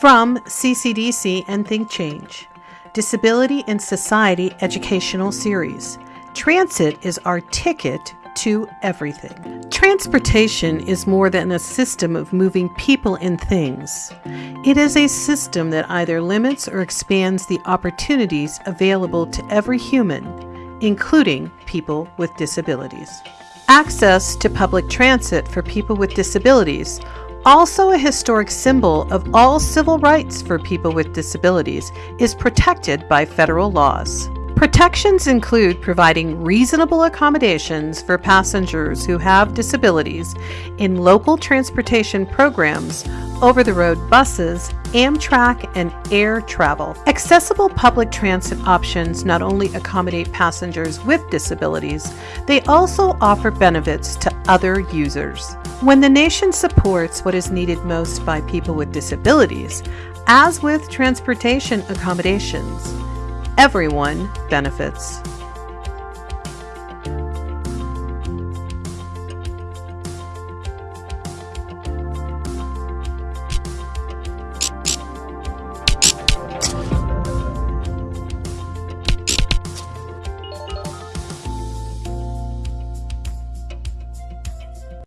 From CCDC and Think Change Disability in Society Educational Series. Transit is our ticket to everything. Transportation is more than a system of moving people and things. It is a system that either limits or expands the opportunities available to every human, including people with disabilities. Access to public transit for people with disabilities also a historic symbol of all civil rights for people with disabilities, is protected by federal laws. Protections include providing reasonable accommodations for passengers who have disabilities in local transportation programs, over the road buses, Amtrak, and air travel. Accessible public transit options not only accommodate passengers with disabilities, they also offer benefits to other users. When the nation supports what is needed most by people with disabilities, as with transportation accommodations, everyone benefits.